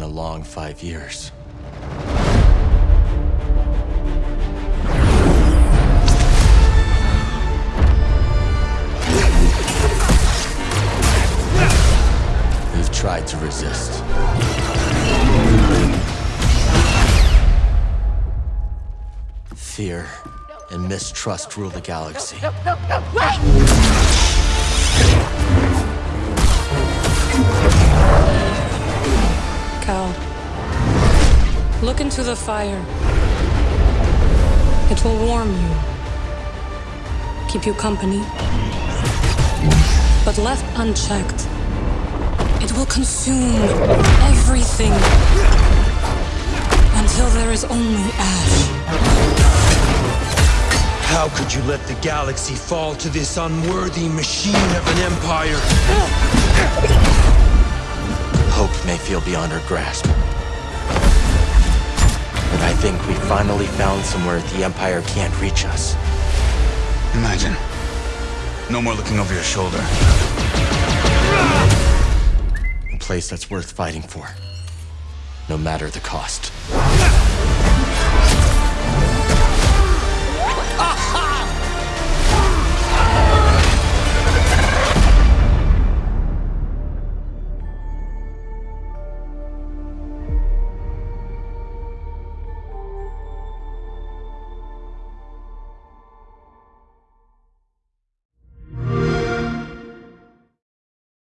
long five years. You've tried to resist. Fear and mistrust rule the galaxy. Cal, look into the fire. It will warm you, keep you company. But left unchecked, it will consume everything until there is only ash. How could you let the galaxy fall to this unworthy machine of an empire? Hope may feel beyond our grasp. But I think we finally found somewhere the Empire can't reach us. Imagine. No more looking over your shoulder. A place that's worth fighting for. No matter the cost.